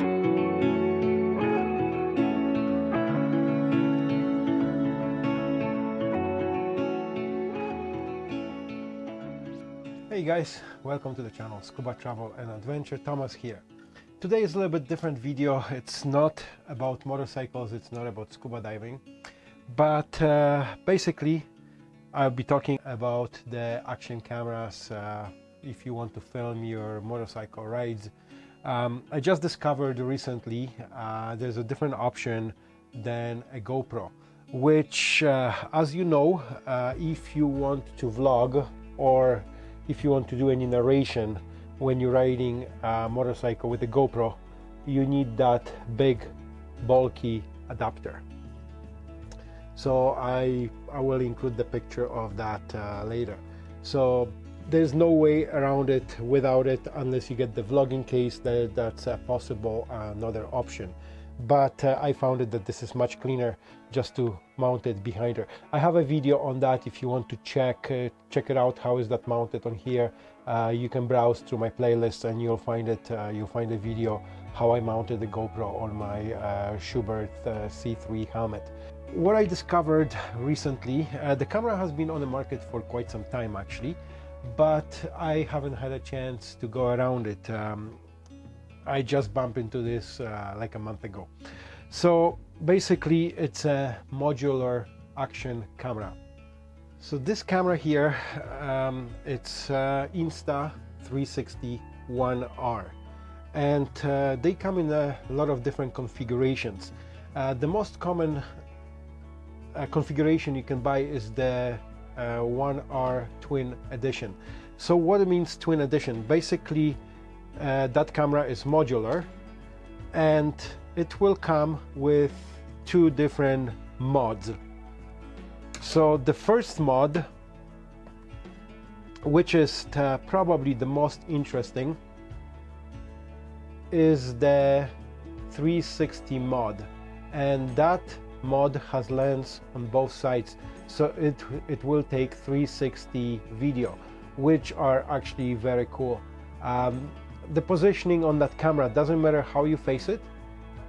Hey guys, welcome to the channel Scuba Travel and Adventure, Thomas here. Today is a little bit different video. It's not about motorcycles, it's not about scuba diving, but uh, basically I'll be talking about the action cameras uh, if you want to film your motorcycle rides. Um, I just discovered recently uh, there's a different option than a GoPro, which uh, as you know, uh, if you want to vlog or if you want to do any narration when you're riding a motorcycle with a GoPro, you need that big bulky adapter. So I, I will include the picture of that uh, later. So there's no way around it without it unless you get the vlogging case that, that's a possible uh, another option but uh, I found it that this is much cleaner just to mount it behind her. I have a video on that if you want to check uh, check it out how is that mounted on here uh, you can browse through my playlist and you'll find it uh, you'll find a video how I mounted the GoPro on my uh, Schuberth uh, C3 helmet. What I discovered recently, the camera has been on the market for quite some time actually but I haven't had a chance to go around it. Um, I just bumped into this uh, like a month ago. So basically it's a modular action camera. So this camera here, um, it's uh, Insta 360 1R and uh, they come in a lot of different configurations. Uh, the most common uh, configuration you can buy is the 1R uh, Twin Edition. So what it means Twin Edition? Basically uh, that camera is modular and it will come with two different mods so the first mod which is the, probably the most interesting is the 360 mod and that mod has lens on both sides so it it will take 360 video which are actually very cool. Um, the positioning on that camera doesn't matter how you face it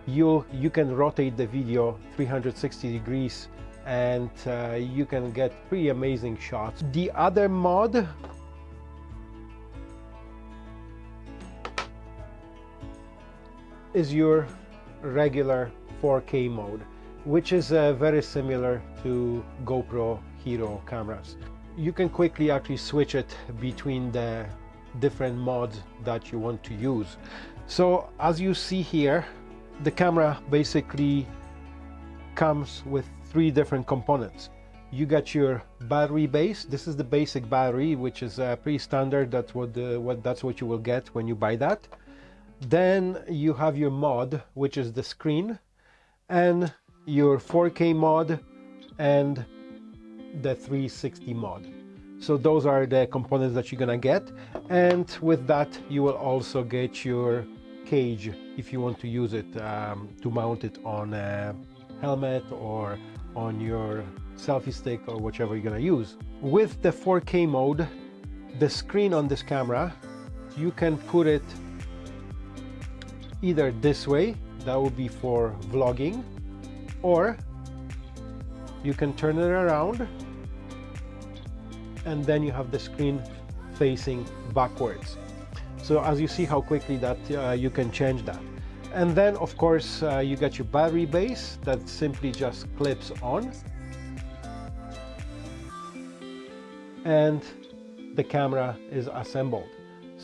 you you can rotate the video 360 degrees and uh, you can get pretty amazing shots. The other mod is your regular 4k mode which is uh, very similar to GoPro Hero cameras. You can quickly actually switch it between the different mods that you want to use. So as you see here the camera basically comes with three different components. You got your battery base. This is the basic battery which is uh, pretty standard. That's what the what that's what you will get when you buy that. Then you have your mod which is the screen. And your 4k mod and the 360 mod so those are the components that you're gonna get and with that you will also get your cage if you want to use it um, to mount it on a helmet or on your selfie stick or whichever you're gonna use. With the 4K mode the screen on this camera you can put it either this way that would be for vlogging or you can turn it around and then you have the screen facing backwards. So as you see how quickly that uh, you can change that. And then of course uh, you get your battery base that simply just clips on. And the camera is assembled.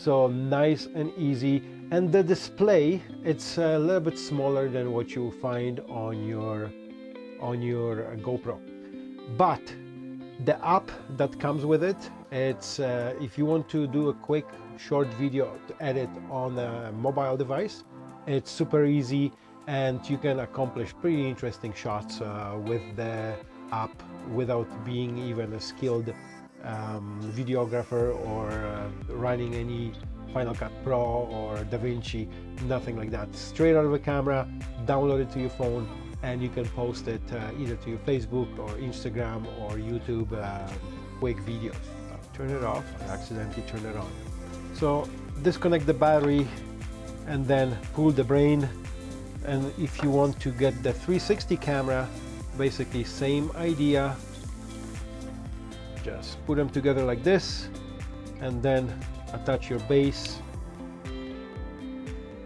So nice and easy. And the display, it's a little bit smaller than what you find on your on your GoPro. But the app that comes with it it's uh, if you want to do a quick short video to edit on a mobile device it's super easy and you can accomplish pretty interesting shots uh, with the app without being even a skilled um, videographer or uh, running any Final Cut Pro or DaVinci, nothing like that. Straight out of the camera, download it to your phone, and you can post it uh, either to your Facebook or Instagram or YouTube uh, quick videos. turn it off, I accidentally turned it on. So disconnect the battery and then pull the brain and if you want to get the 360 camera basically same idea just put them together like this and then attach your base.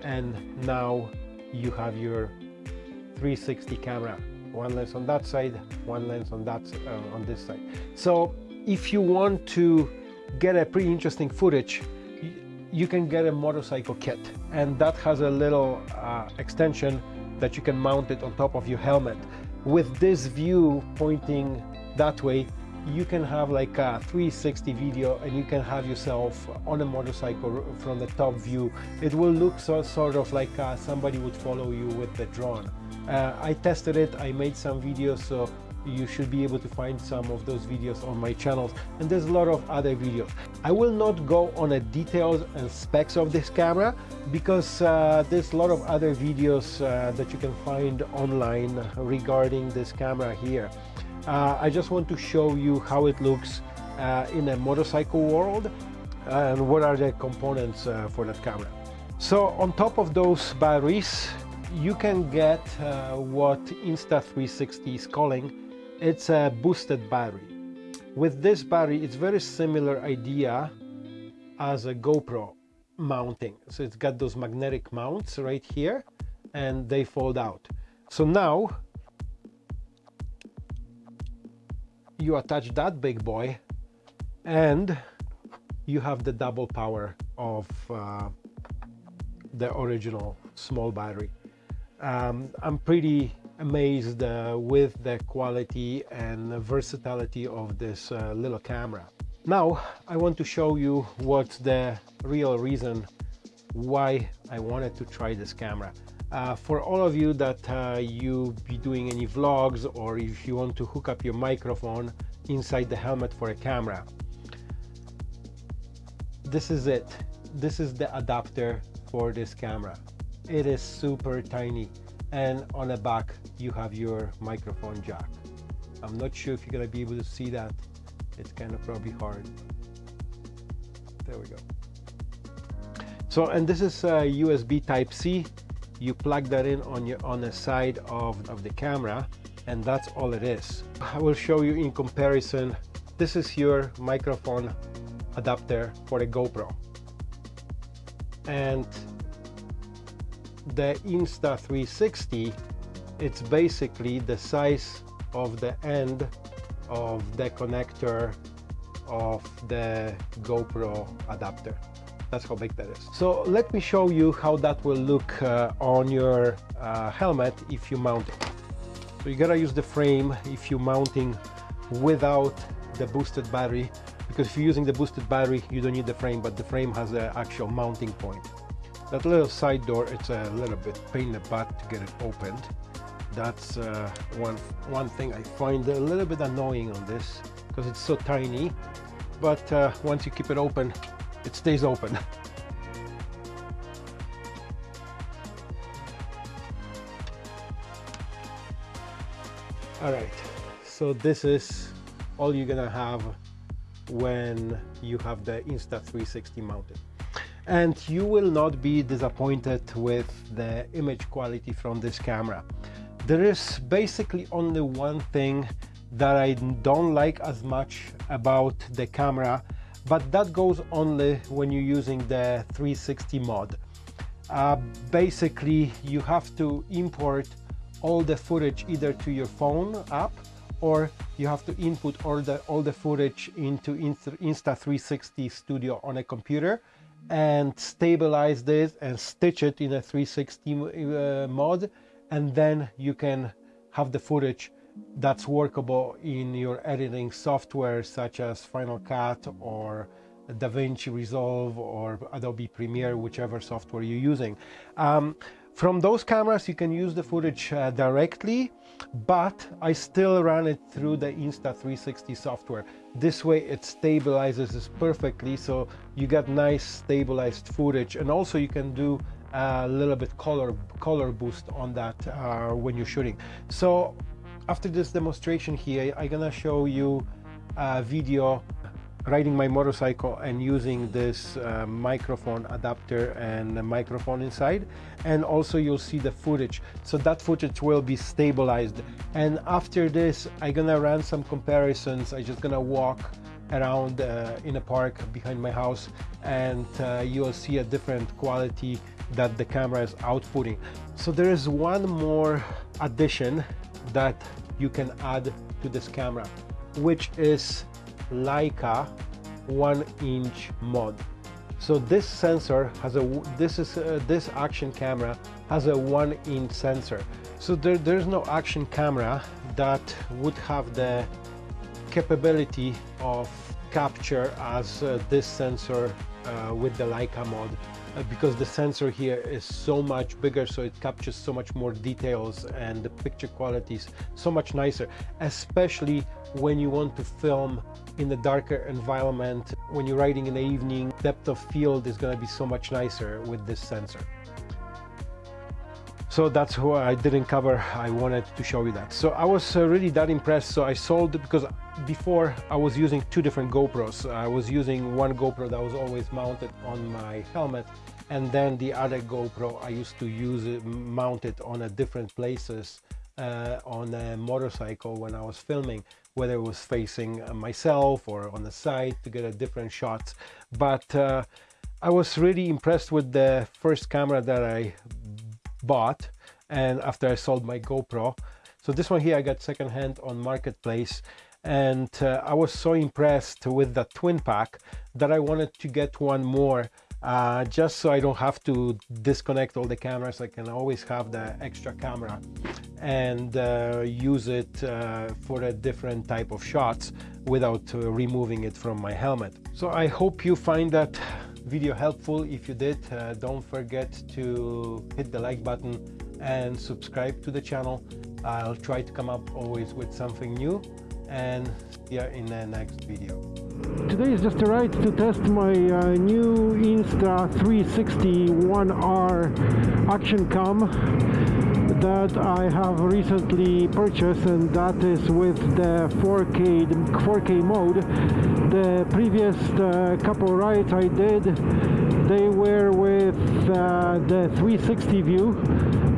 And now you have your 360 camera. One lens on that side one lens on that uh, on this side. So if you want to get a pretty interesting footage you can get a motorcycle kit. And that has a little uh, extension that you can mount it on top of your helmet. With this view pointing that way you can have like a 360 video and you can have yourself on a motorcycle from the top view. It will look so, sort of like uh, somebody would follow you with the drone. Uh, I tested it. I made some videos so you should be able to find some of those videos on my channels and there's a lot of other videos. I will not go on the details and specs of this camera because uh, there's a lot of other videos uh, that you can find online regarding this camera here uh, i just want to show you how it looks uh, in a motorcycle world and what are the components uh, for that camera so on top of those batteries you can get uh, what Insta360 is calling it's a boosted battery. With this battery, it's very similar idea as a GoPro mounting. So it's got those magnetic mounts right here and they fold out. So now you attach that big boy and you have the double power of uh, the original small battery. Um, I'm pretty amazed uh, with the quality and versatility of this uh, little camera. Now I want to show you what's the real reason why I wanted to try this camera. Uh, for all of you that uh, you be doing any vlogs or if you want to hook up your microphone inside the helmet for a camera, this is it. This is the adapter for this camera. It is super tiny and on the back you have your microphone jack. I'm not sure if you're gonna be able to see that. It's kind of probably hard. There we go. So and this is a USB type C you plug that in on your on the side of, of the camera and that's all it is. I will show you in comparison this is your microphone adapter for the GoPro. And the Insta360 it's basically the size of the end of the connector of the GoPro adapter that's how big that is so let me show you how that will look uh, on your uh, helmet if you mount it so you gotta use the frame if you're mounting without the boosted battery because if you're using the boosted battery you don't need the frame but the frame has the actual mounting point that little side door, it's a little bit pain in the butt to get it opened. That's uh, one, one thing I find a little bit annoying on this because it's so tiny. But uh, once you keep it open, it stays open. All right, so this is all you're gonna have when you have the Insta360 mounted and you will not be disappointed with the image quality from this camera. There is basically only one thing that I don't like as much about the camera, but that goes only when you're using the 360 mod. Uh, basically, you have to import all the footage either to your phone app or you have to input all the all the footage into Insta, Insta 360 Studio on a computer and stabilize this and stitch it in a 360 uh, mod and then you can have the footage that's workable in your editing software such as Final Cut or DaVinci Resolve or Adobe Premiere, whichever software you're using. Um, from those cameras, you can use the footage uh, directly, but I still run it through the Insta360 software. This way it stabilizes this perfectly, so you get nice stabilized footage. And also you can do a little bit color, color boost on that uh, when you're shooting. So after this demonstration here, I'm gonna show you a video riding my motorcycle and using this uh, microphone adapter and microphone inside. And also you'll see the footage. So that footage will be stabilized. And after this I'm gonna run some comparisons. I'm just gonna walk around uh, in a park behind my house and uh, you'll see a different quality that the camera is outputting. So there is one more addition that you can add to this camera which is Leica one inch mod. So this sensor has a this is uh, this action camera has a one inch sensor. So there, there's no action camera that would have the capability of capture as uh, this sensor uh, with the Leica mod Uh, because the sensor here is so much bigger so it captures so much more details and the picture quality is so much nicer especially when you want to film in the darker environment. When you're riding in the evening depth of field is going to be so much nicer with this sensor so that's what I didn't cover. I wanted to show you that. So I was uh, really that impressed. So I sold it because before I was using two different GoPros. I was using one GoPro that was always mounted on my helmet and then the other GoPro I used to use it mounted on a different places uh, on a motorcycle when I was filming whether it was facing myself or on the side to get a different shots but uh, I was really impressed with the first camera that I bought and after I sold my GoPro. So this one here I got secondhand on Marketplace and uh, I was so impressed with the twin pack that I wanted to get one more uh, just so I don't have to disconnect all the cameras I can always have the extra camera and uh, use it uh, for a different type of shots without uh, removing it from my helmet so I hope you find that video helpful. If you did uh, don't forget to hit the like button and subscribe to the channel. I'll try to come up always with something new. And see you in the next video. Today is just a ride to test my uh, new Insta360 1R action cam that I have recently purchased and that is with the 4K 4K mode. The previous uh, couple rides I did they were with uh, the 360 view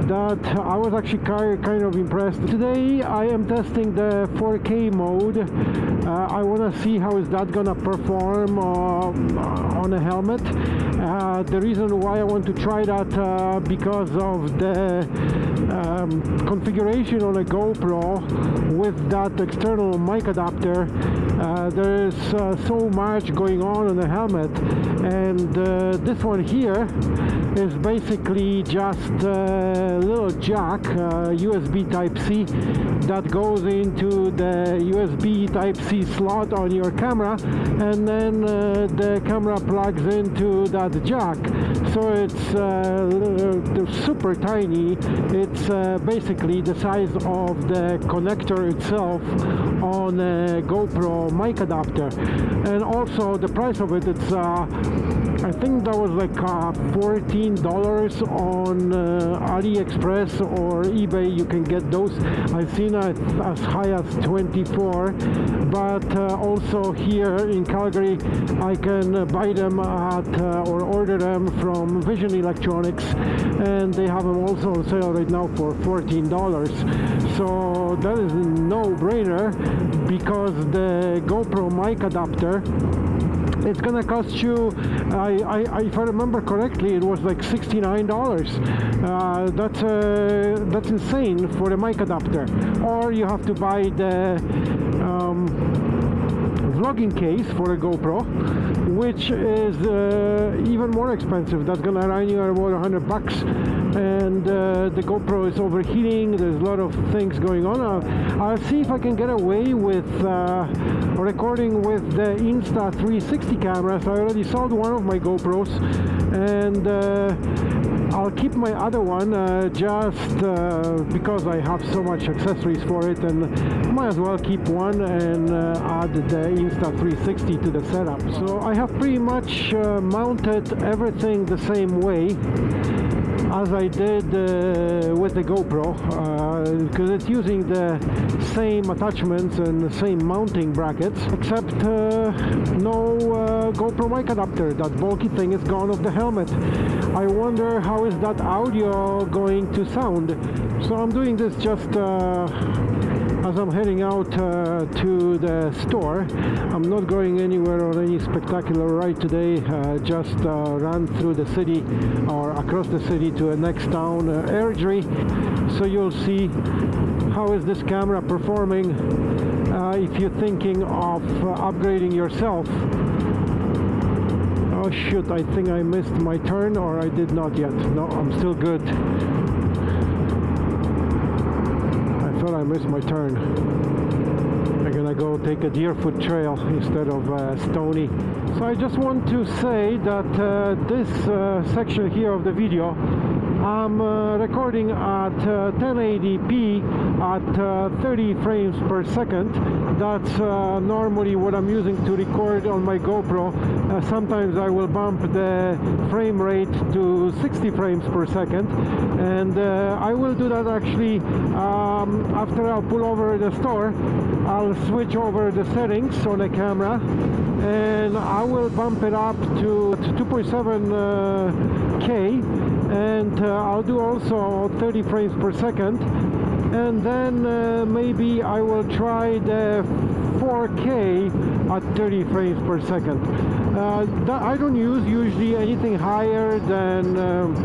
that I was actually kind of impressed. Today I am testing the 4K mode. Uh, I want to see how is that gonna perform uh, on a helmet. Uh, the reason why I want to try that uh, because of the um, configuration on a GoPro with that external mic adapter. Uh, there's uh, so much going on in the helmet and this one here is basically just a little jack USB type C that goes into the USB type C slot on your camera and then uh, the camera plugs into that jack. So it's uh, super tiny. It's uh, basically the size of the connector itself on a GoPro mic adapter. And also the price of it it's uh, I think that was like uh, $14 on uh, AliExpress or eBay you can get those. I've seen it as high as 24 but uh, also here in Calgary I can buy them at uh, or order them from Vision Electronics and they have them also on sale right now for $14 so that is no-brainer because the GoPro mic adapter it's gonna cost you I, I, if I remember correctly it was like $69 uh, that's uh, that's insane for a mic adapter. Or you have to buy the um, vlogging case for a GoPro which is uh, even more expensive. That's gonna run you about 100 bucks and uh, the GoPro is overheating there's a lot of things going on. Uh, I'll see if I can get away with uh, recording with the Insta360 cameras. I already sold one of my GoPros and uh, I'll keep my other one uh, just uh, because I have so much accessories for it and might as well keep one and add the Insta360 to the setup. So I have pretty much mounted everything the same way as I did uh, with the GoPro. Uh, because it's using the same attachments and the same mounting brackets except uh, no uh, GoPro mic adapter that bulky thing is gone off the helmet I wonder how is that audio going to sound so I'm doing this just uh, as I'm heading out uh, to the store. I'm not going anywhere on any spectacular ride today, uh, just uh, run through the city or across the city to a next town, uh, Airdrie. So you'll see how is this camera performing uh, if you're thinking of uh, upgrading yourself. Oh shoot, I think I missed my turn or I did not yet. No, I'm still good. I missed my turn. I'm gonna go take a Deerfoot trail instead of uh, Stoney. So I just want to say that uh, this uh, section here of the video I'm uh, recording at 1080p uh, at uh, 30 frames per second. That's uh, normally what I'm using to record on my GoPro. sometimes I will bump the frame rate to 60 frames per second and I will do that actually um, after I'll pull over the store. I'll switch over the settings on the camera and I will bump it up to 2.7K and uh, I'll do also 30 frames per second and then uh, maybe I will try the 4K at 30 frames per second. Uh, I don't use usually anything higher than um,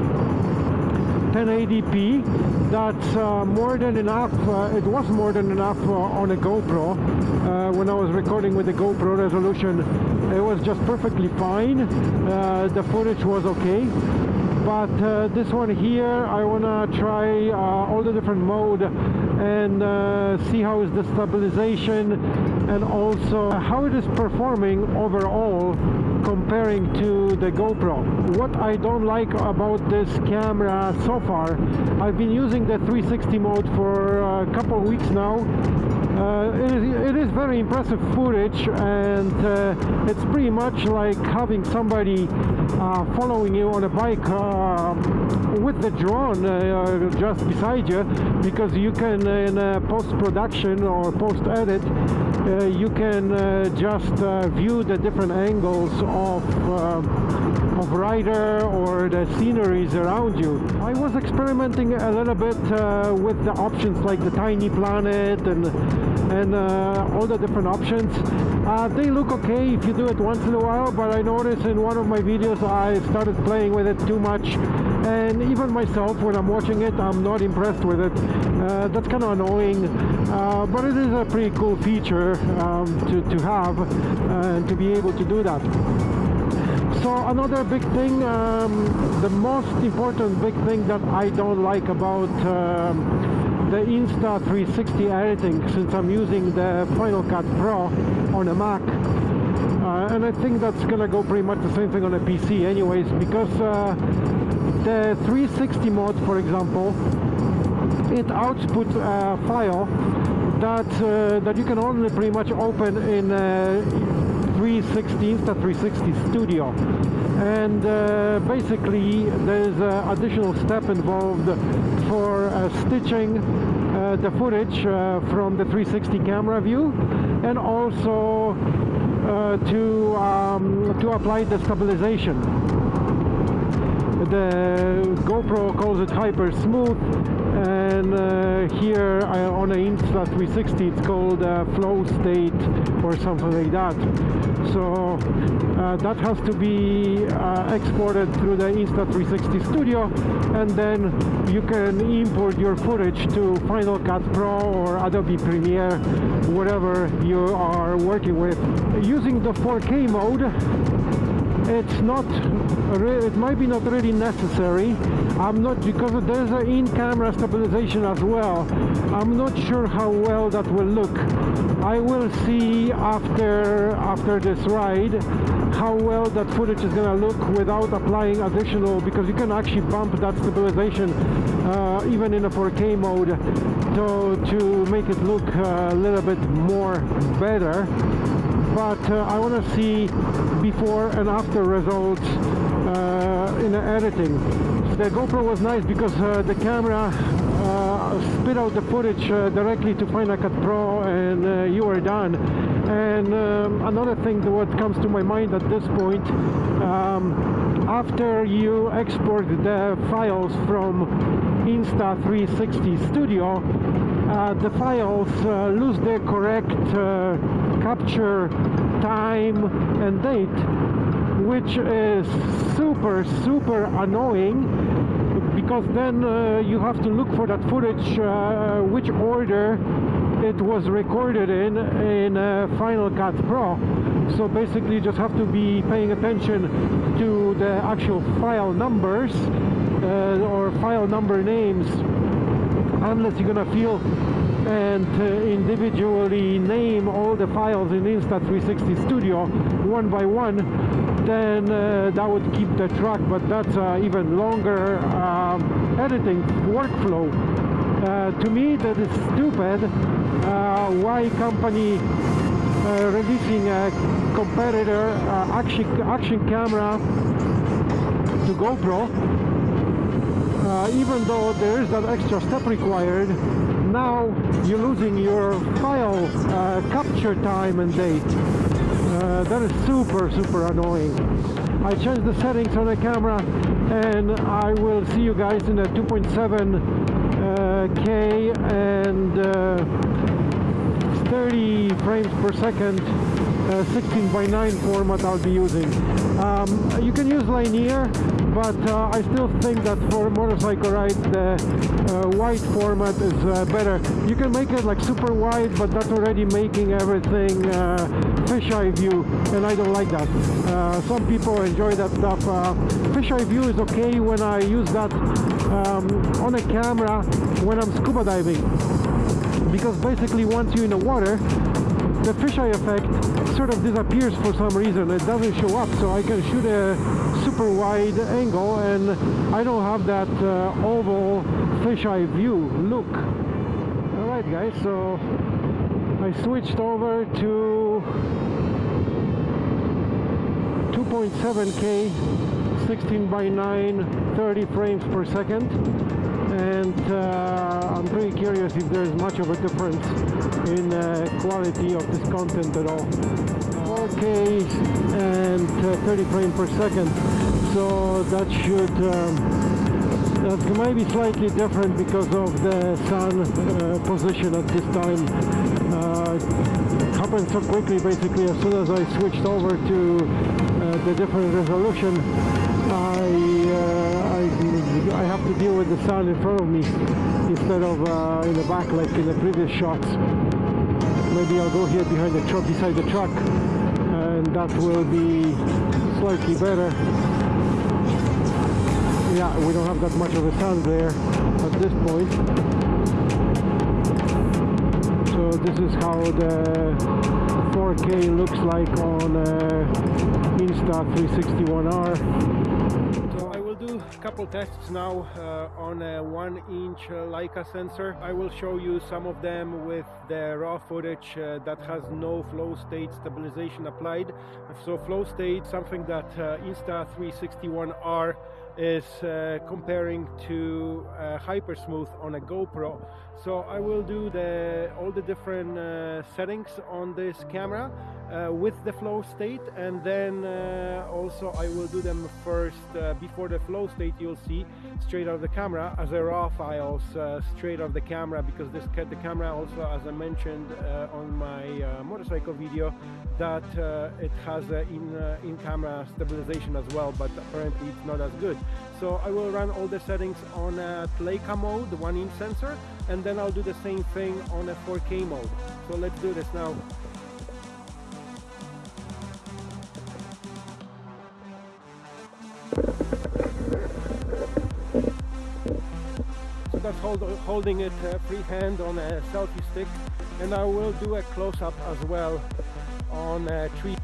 1080p that's uh, more than enough uh, it was more than enough uh, on a GoPro. Uh, when I was recording with the GoPro resolution it was just perfectly fine. The footage was okay but uh, this one here I want to try uh, all the different mode and uh, see how is the stabilization and also how it is performing overall comparing to the GoPro. What I don't like about this camera so far, I've been using the 360 mode for a couple weeks now uh, it, is, it is very impressive footage and uh, it's pretty much like having somebody uh, following you on a bike uh, with the drone uh, just beside you because you can in post-production or post-edit you can just view the different angles of of rider or the sceneries around you. I was experimenting a little bit with the options like the tiny planet and and uh, all the different options. Uh, they look okay if you do it once in a while, but I noticed in one of my videos I started playing with it too much and even myself when I'm watching it I'm not impressed with it. Uh, that's kind of annoying, uh, but it is a pretty cool feature um, to, to have and to be able to do that. So another big thing, um, the most important big thing that I don't like about um, the Insta360 editing since I'm using the Final Cut Pro on a Mac. Uh, and I think that's gonna go pretty much the same thing on a PC anyways because uh, the 360 mode for example it outputs a file that uh, that you can only pretty much open in uh, 360 Insta360 Studio. And uh, basically there's an additional step involved for uh, stitching uh, the footage uh, from the 360 camera view and also to um, to apply the stabilization. The GoPro calls it hyper smooth and uh, here uh, on the Insta360 it's called uh, flow state or something like that. So uh, that has to be uh, exported through the Insta360 Studio and then you can import your footage to Final Cut Pro or Adobe Premiere whatever you are working with. Using the 4K mode it's not it might be not really necessary. I'm not because there's an in-camera stabilization as well. I'm not sure how well that will look. I will see after after this ride how well that footage is gonna look without applying additional because you can actually bump that stabilization uh, even in a 4K mode to, to make it look a little bit more better. But uh, I want to see before and after results uh, in the editing. The GoPro was nice because uh, the camera uh, spit out the footage uh, directly to Final Cut Pro and uh, you are done. And um, another thing that what comes to my mind at this point, um, after you export the files from Insta360 Studio, uh, the files lose their correct capture time and date, which is super, super annoying because then uh, you have to look for that footage, uh, which order it was recorded in in uh, Final Cut Pro. So basically, you just have to be paying attention to the actual file numbers uh, or file number names, unless you're gonna feel and uh, individually name all the files in Insta360 Studio one by one, then uh, that would keep the track, but that's uh, even longer um, editing workflow. Uh, to me, that is stupid. Uh, why company releasing a competitor action action camera to GoPro, even though there is that extra step required, now you're losing your file uh, capture time and date. Uh, that is super, super annoying. I changed the settings on the camera and I will see you guys in a 2.7K uh, and uh, 30 frames per second uh, 16 by 9 format I'll be using. Um, you can use linear, but uh, I still think that for motorcycle ride the uh, wide format is uh, better. You can make it like super wide, but that's already making everything uh, fisheye view, and I don't like that. Uh, some people enjoy that stuff. fisheye view is okay when I use that um, on a camera when I'm scuba diving because basically once you're in the water the fisheye effect sort of disappears for some reason. It doesn't show up so I can shoot a super wide angle and I don't have that uh, oval fisheye view look. Alright guys so I switched over to 2.7k 16 by 9 30 frames per second and uh, I'm pretty curious if there's much of a difference in uh, quality of this content at all. 4K and uh, 30 frames per second so that should um, that might be slightly different because of the sun uh, position at this time uh, it happened so quickly basically as soon as I switched over to uh, the different resolution I, I, have to deal with the sun in front of me instead of uh, in the back like in the previous shots. Maybe I'll go here behind the truck, beside the truck, and that will be slightly better. Yeah, we don't have that much of a sun there at this point. So this is how the 4K looks like on uh, Insta360 r couple tests now uh, on a one inch uh, Leica sensor. I will show you some of them with the raw footage uh, that has no flow state stabilization applied. So flow state, something that uh, Insta360 is uh, comparing to uh, Hypersmooth on a GoPro. So I will do the all the different uh, settings on this camera uh, with the flow state and then uh, also I will do them first uh, before the flow state you'll see straight out of the camera as a raw files uh, straight out of the camera because this the camera also as I mentioned uh, on my motorcycle video that it has in in camera stabilization as well but apparently it's not as good. So I will run all the settings on a Leica mode the one inch sensor and then I'll do the same thing on a 4K mode. So let's do this now. So that's hold, holding it uh, freehand on a selfie stick. And I will do a close-up as well on a tree.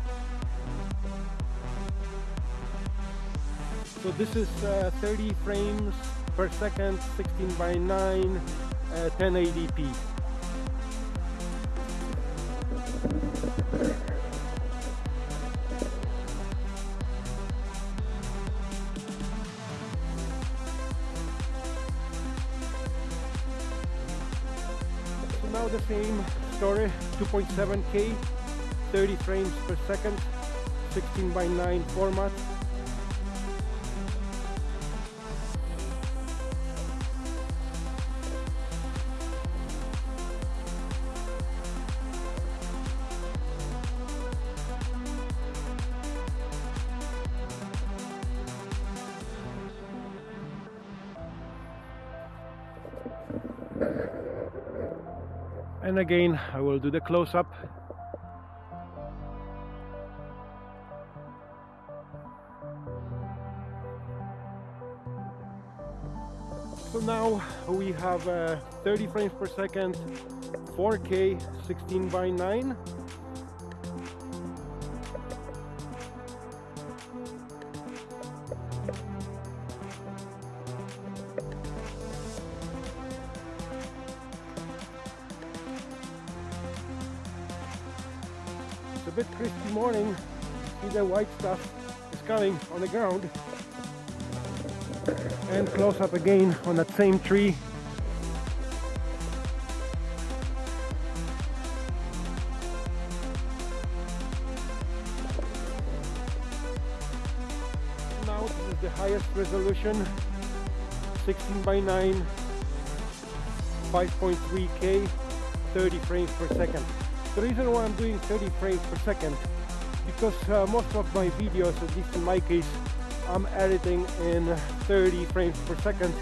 So this is uh, 30 frames per second, 16 by 9, uh, 1080p. So now the same story 2.7k 30 frames per second 16 by 9 format and again I will do the close-up. So now we have uh, 30 frames per second 4k 16 by 9 bit crispy morning. See the white stuff is coming on the ground. And close up again on that same tree. Now this is the highest resolution 16 by 9 5.3k 30 frames per second the reason why I'm doing 30 frames per second because uh, most of my videos, at least in my case, I'm editing in 30 frames per second.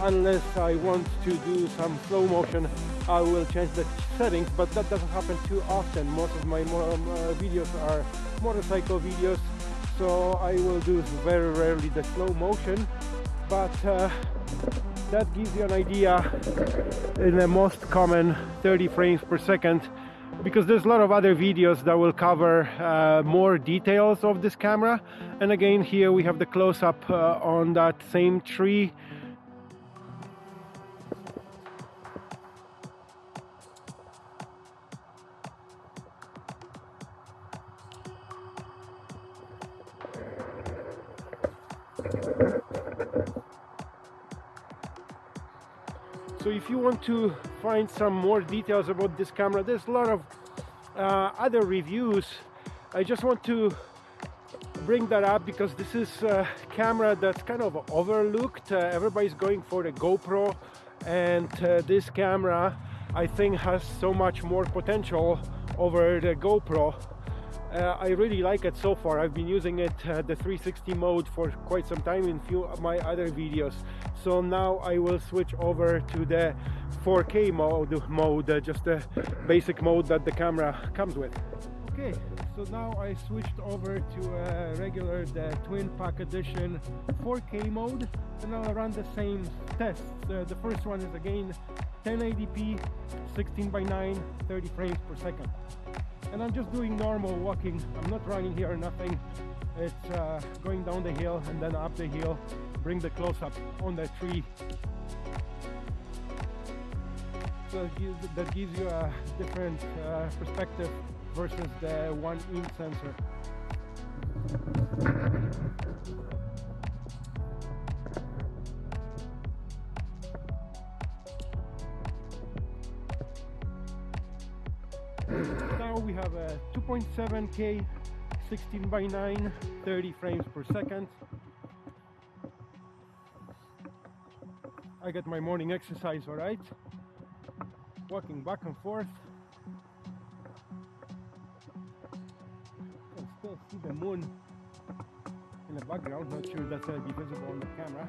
Unless I want to do some slow motion I will change the settings but that doesn't happen too often. Most of my um, uh, videos are motorcycle videos so I will do very rarely the slow motion. But uh, that gives you an idea. In the most common 30 frames per second because there's a lot of other videos that will cover uh, more details of this camera. And again here we have the close-up uh, on that same tree if you want to find some more details about this camera there's a lot of uh, other reviews. I just want to bring that up because this is a camera that's kind of overlooked. Uh, everybody's going for the GoPro and uh, this camera I think has so much more potential over the GoPro uh, I really like it so far. I've been using it uh, the 360 mode for quite some time in few of my other videos. So now I will switch over to the 4K mode, mode uh, just the basic mode that the camera comes with. Okay, so now I switched over to a regular the Twin Pack Edition 4K mode and I'll run the same tests. the first one is again 1080p, 16 by 9, 30 frames per second and I'm just doing normal walking. I'm not running here or nothing. It's uh, going down the hill and then up the hill. Bring the close-up on the tree. So that gives, that gives you a different uh, perspective versus the one inch sensor now we have a 2.7k 16 by 9 30 frames per second. I get my morning exercise all right? Walking back and forth. Can still see the moon in the background. Not sure that's to be visible on the camera.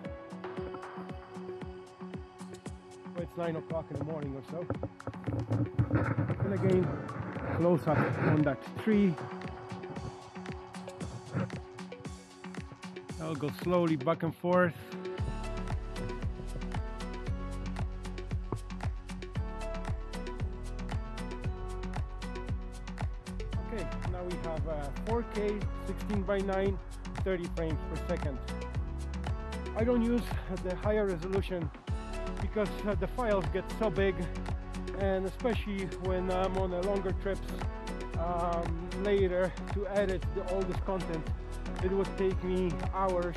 But it's 9 o'clock in the morning or so and again close up on that tree. I'll go slowly back and forth. Okay now we have a 4k 16 by 9 30 frames per second. I don't use the higher resolution because uh, the files get so big and especially when I'm on a longer trips um, later to edit the, all this content it would take me hours.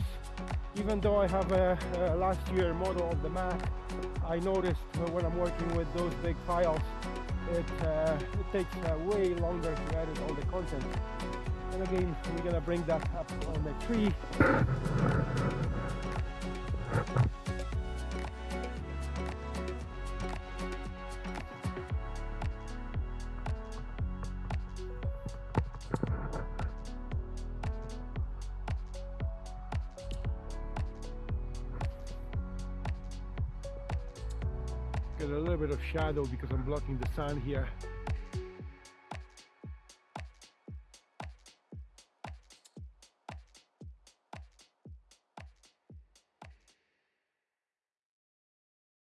Even though I have a, a last year model of the Mac I noticed when I'm working with those big files it, uh, it takes uh, way longer to edit all the content. And again we're gonna bring that up on the tree shadow because I'm blocking the sun here